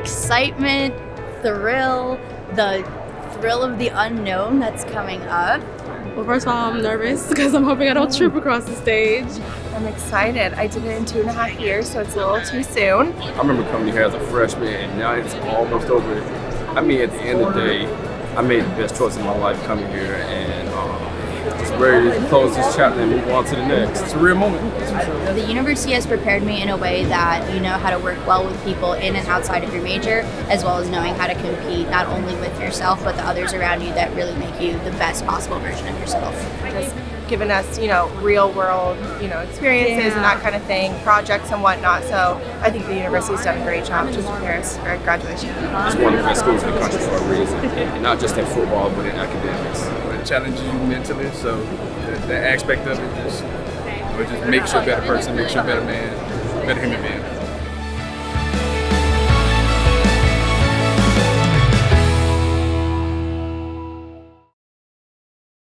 excitement, thrill, the thrill of the unknown that's coming up. Well, first of all, I'm nervous because I'm hoping I don't trip across the stage. I'm excited. I did it in two and a half years, so it's a little too soon. I remember coming here as a freshman, and now it's almost over. I mean, at the end of the day, I made the best choice of my life coming here, and um, just ready to close this chapter and move on to the next. It's a real moment. The university has prepared me in a way that you know how to work well with people in and outside of your major, as well as knowing how to compete not only with yourself but the others around you that really make you the best possible version of yourself. Just given us, you know, real world, you know, experiences Yeah. and that kind of thing, projects and whatnot. So I think the university's done a great job to prepare us for graduation. It's one of the best schools in the country for a reason, and not just in football, but in academics. Challenges you mentally, so the, aspect of it just, it just makes you a better person, makes you a better man, better human being.